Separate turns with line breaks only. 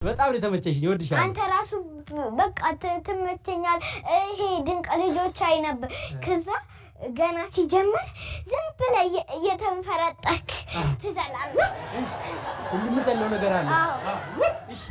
በጣም ነው የተመቸሽኝ። ይወድሻል።
አንተ ራሱ በቃ ትመቸኛል። ይሄ ድንቅ ልጆች አይ ነበር። ከዛ ገና ሲጀምር ዝም ብለህ እየተንፈረጠክ ትዘላለህ።
የምዘለው ነገር አለ። እሺ